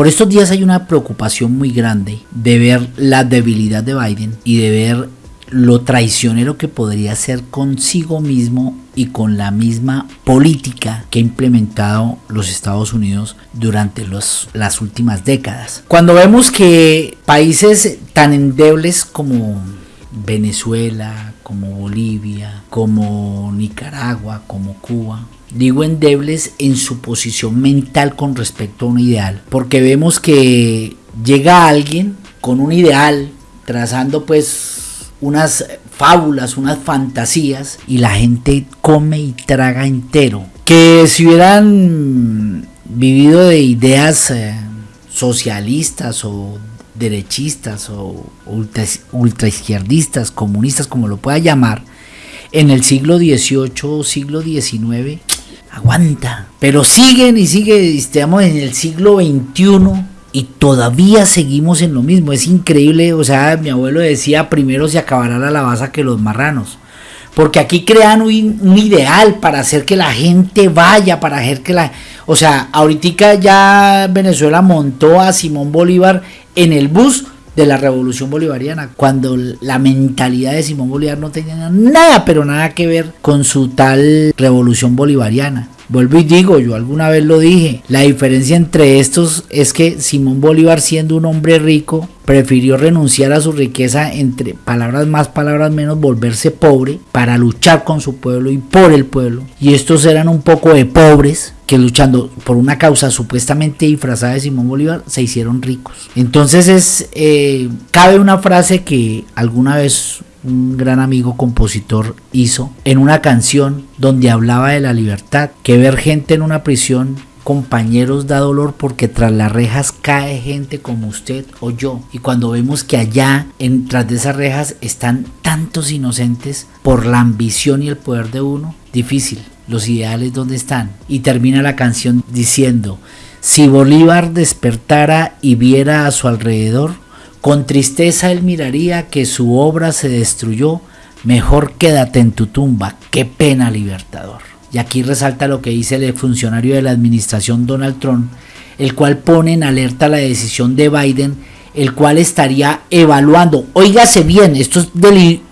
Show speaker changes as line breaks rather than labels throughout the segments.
Por estos días hay una preocupación muy grande de ver la debilidad de Biden y de ver lo traicionero que podría ser consigo mismo y con la misma política que ha implementado los Estados Unidos durante las últimas décadas. Cuando vemos que países tan endebles como Venezuela, como Bolivia, como Nicaragua, como Cuba, digo endebles en su posición mental con respecto a un ideal, porque vemos que llega alguien con un ideal, trazando pues unas fábulas, unas fantasías y la gente come y traga entero. Que si hubieran vivido de ideas eh, socialistas o derechistas o ultra, izquierdistas, comunistas, como lo pueda llamar, en el siglo XVIII o siglo XIX, aguanta. Pero siguen y sigue, estamos en el siglo XXI y todavía seguimos en lo mismo. Es increíble, o sea, mi abuelo decía, primero se acabará la lavaza que los marranos. Porque aquí crean un, ideal para hacer que la gente vaya, para hacer que la... O sea, ahorita ya Venezuela montó a Simón Bolívar en el bus de la revolución bolivariana, cuando la mentalidad de Simón Bolívar no tenía nada, pero nada que ver con su tal revolución bolivariana. Vuelvo y digo, yo alguna vez lo dije, la diferencia entre estos es que Simón Bolívar siendo un hombre rico prefirió renunciar a su riqueza entre palabras más, palabras menos, volverse pobre para luchar con su pueblo y por el pueblo. Y estos eran un poco de pobres que luchando por una causa supuestamente disfrazada de Simón Bolívar se hicieron ricos. Entonces es, eh, cabe una frase que alguna vez un gran amigo compositor hizo en una canción donde hablaba de la libertad, que ver gente en una prisión compañeros da dolor porque tras las rejas cae gente como usted o yo. Y cuando vemos que allá en, tras de esas rejas están tantos inocentes por la ambición y el poder de uno, difícil, los ideales donde están y termina la canción diciendo si Bolívar despertara y viera a su alrededor con tristeza él miraría que su obra se destruyó, mejor quédate en tu tumba, qué pena libertador. Y aquí resalta lo que dice el funcionario de la administración Donald Trump, el cual pone en alerta la decisión de Biden, el cual estaría evaluando, oígase bien, esto es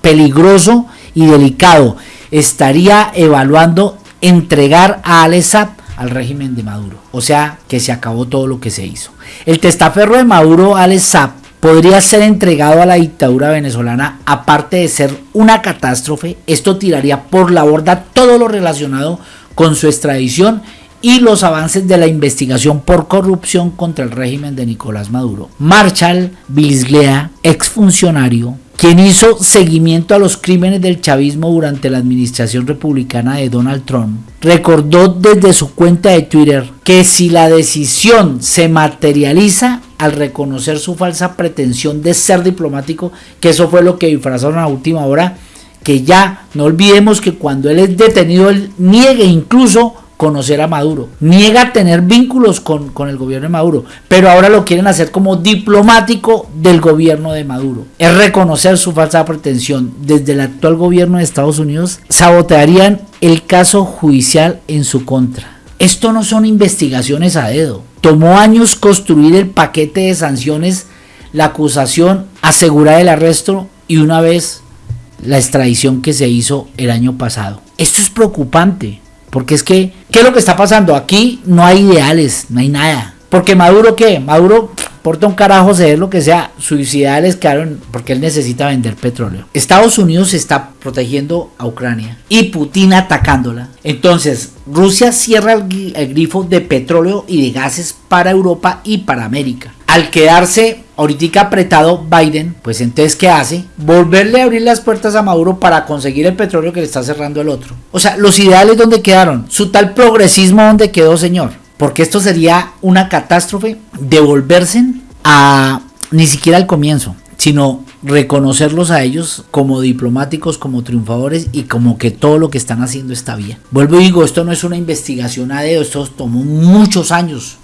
peligroso y delicado, estaría evaluando entregar a Alessap al régimen de Maduro. O sea, que se acabó todo lo que se hizo. El testaferro de Maduro, Alessap, podría ser entregado a la dictadura venezolana, aparte de ser una catástrofe, esto tiraría por la borda todo lo relacionado con su extradición y los avances de la investigación por corrupción contra el régimen de Nicolás Maduro. Marshall Bisglea, exfuncionario, quien hizo seguimiento a los crímenes del chavismo durante la administración republicana de Donald Trump, recordó desde su cuenta de Twitter que si la decisión se materializa al reconocer su falsa pretensión de ser diplomático, que eso fue lo que disfrazaron a última hora, que ya no olvidemos que cuando él es detenido, él niegue incluso conocer a Maduro, niega tener vínculos con, con, el gobierno de Maduro, pero ahora lo quieren hacer como diplomático del gobierno de Maduro. Es reconocer su falsa pretensión. Desde el actual gobierno de Estados Unidos sabotearían el caso judicial en su contra. Esto no son investigaciones a dedo. Tomó años construir el paquete de sanciones, la acusación, asegurar el arresto y una vez la extradición que se hizo el año pasado. Esto es preocupante. Porque es que, ¿qué es lo que está pasando? Aquí no hay ideales, no hay nada. Porque Maduro, ¿qué? Maduro porta un carajo ser lo que sea. Sus ideales quedaron porque él necesita vender petróleo. Estados Unidos está protegiendo a Ucrania y Putin atacándola. Entonces, Rusia cierra el, el grifo de petróleo y de gases para Europa y para América al quedarse ahorita apretado Biden, pues entonces ¿qué hace? Volverle a abrir las puertas a Maduro para conseguir el petróleo que le está cerrando el otro. O sea, los ideales donde quedaron, su tal progresismo donde quedó, señor. Porque esto sería una catástrofe devolverse a ni siquiera al comienzo, sino reconocerlos a ellos como diplomáticos, como triunfadores y como que todo lo que están haciendo está bien. Vuelvo y digo, esto no es una investigación a dedo, esto tomó muchos años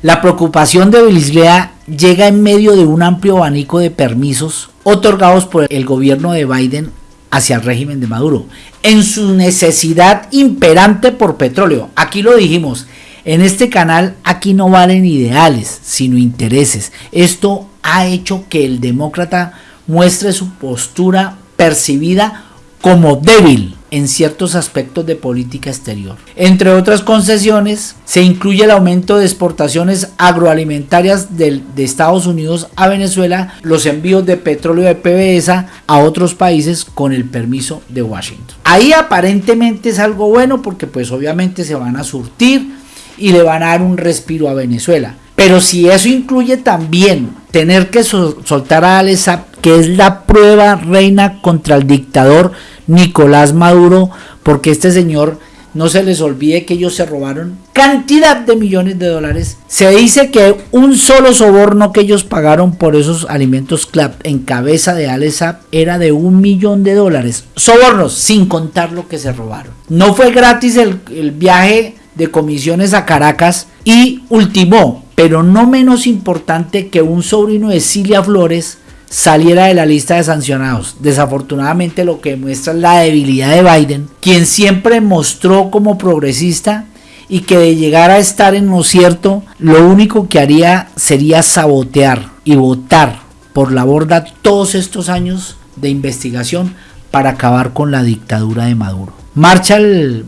la preocupación de Belislea llega en medio de un amplio abanico de permisos otorgados por el gobierno de Biden hacia el régimen de Maduro, en su necesidad imperante por petróleo. Aquí lo dijimos, En este canal aquí no valen ideales, sino intereses. Esto ha hecho que el demócrata muestre su postura percibida como débil en ciertos aspectos de política exterior. Entre otras concesiones, se incluye el aumento de exportaciones agroalimentarias de, Estados Unidos a Venezuela, los envíos de petróleo de PDVSA a otros países con el permiso de Washington. Ahí aparentemente es algo bueno porque pues obviamente se van a surtir y le van a dar un respiro a Venezuela. Pero si eso incluye también tener que soltar a Alesa, que es la prueba reina contra el dictador Nicolás Maduro, porque este señor no se les olvide que ellos se robaron cantidad de millones de dólares. Se dice que un solo soborno que ellos pagaron por esos alimentos CLAP en cabeza de Alesap era de un millón de dólares. Sobornos, sin contar lo que se robaron. No fue gratis el, el viaje de comisiones a Caracas y ultimó, pero no menos importante que un sobrino de Cilia Flores saliera de la lista de sancionados. Desafortunadamente lo que muestra la debilidad de Biden, quien siempre mostró como progresista y que de llegar a estar en lo cierto, lo único que haría sería sabotear y votar por la borda todos estos años de investigación para acabar con la dictadura de Maduro. Marshall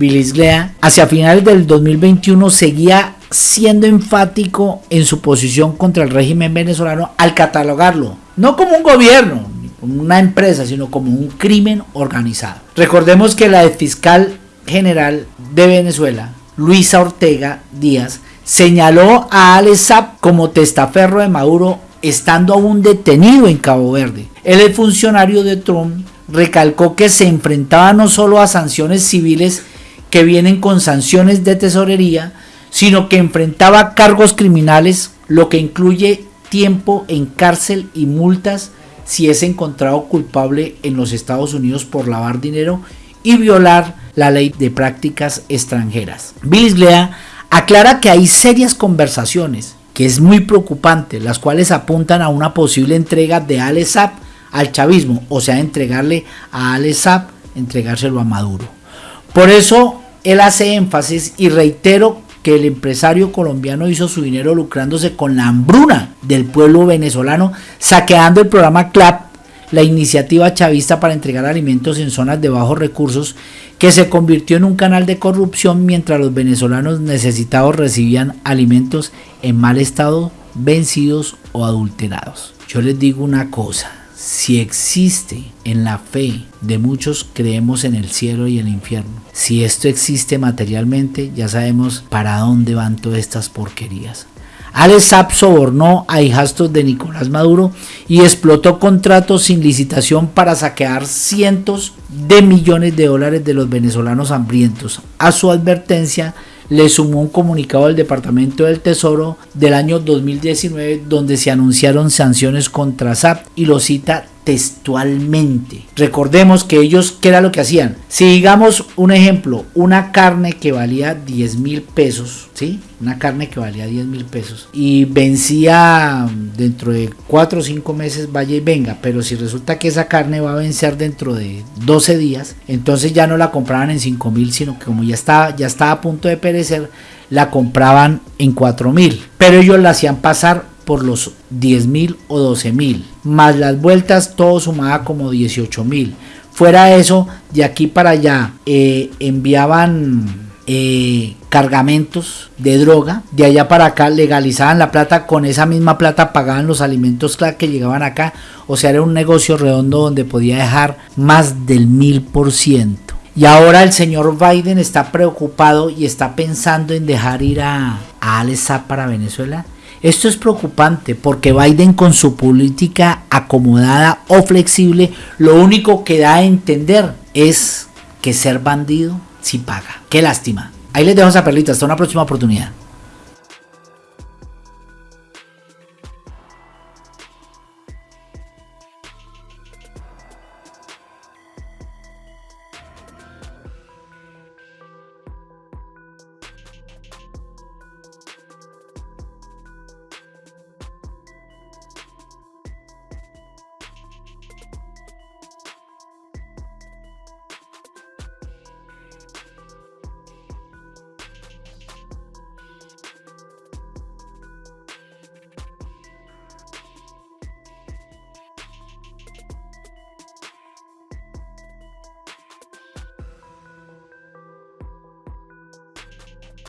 Bilisglea hacia finales del 2021 seguía siendo enfático en su posición contra el régimen venezolano al catalogarlo, no como un gobierno, ni como una empresa, sino como un crimen organizado. Recordemos que la fiscal general de Venezuela, Luisa Ortega Díaz, señaló a Alessap como testaferro de Maduro estando aún detenido en Cabo Verde. El funcionario de Trump recalcó que se enfrentaba no solo a sanciones civiles que vienen con sanciones de tesorería, sino que enfrentaba cargos criminales, lo que incluye tiempo en cárcel y multas si es encontrado culpable en los Estados Unidos por lavar dinero y violar la ley de prácticas extranjeras. Glea aclara que hay serias conversaciones, que es muy preocupante, las cuales apuntan a una posible entrega de Al al chavismo, o sea, entregarle a Al entregárselo a Maduro. Por eso él hace énfasis y reitero que el empresario colombiano hizo su dinero lucrándose con la hambruna del pueblo venezolano, saqueando el programa CLAP, la iniciativa chavista para entregar alimentos en zonas de bajos recursos, que se convirtió en un canal de corrupción mientras los venezolanos necesitados recibían alimentos en mal estado, vencidos o adulterados. Yo les digo una cosa, si existe en la fe de muchos, creemos en el cielo y el infierno. Si esto existe materialmente, ya sabemos para dónde van todas estas porquerías. Alex Saab sobornó a hijastros de Nicolás Maduro y explotó contratos sin licitación para saquear cientos de millones de dólares de los venezolanos hambrientos. A su advertencia, le sumó un comunicado del Departamento del Tesoro del año 2019 donde se anunciaron sanciones contra SAP y lo cita textualmente. Recordemos que ellos, ¿qué era lo que hacían? Si digamos un ejemplo, una carne que valía 10 mil pesos, ¿sí? Una carne que valía 10 mil pesos y vencía dentro de 4 o 5 meses, vaya y venga, pero si resulta que esa carne va a vencer dentro de 12 días, entonces ya no la compraban en 5 mil, sino que como ya estaba, ya estaba a punto de perecer, la compraban en 4 mil, pero ellos la hacían pasar por los 10 mil o 12 mil, más las vueltas todo sumaba como 18 mil. Fuera eso, de aquí para allá eh, enviaban eh, cargamentos de droga, de allá para acá legalizaban la plata, con esa misma plata pagaban los alimentos que llegaban acá, o sea, era un negocio redondo donde podía dejar más del mil por ciento. Y ahora el señor Biden está preocupado y está pensando en dejar ir a, a para Venezuela. Esto es preocupante porque Biden con su política acomodada o flexible lo único que da a entender es que ser bandido sí paga. Qué lástima. Ahí les dejo esa perlita. Hasta una próxima oportunidad.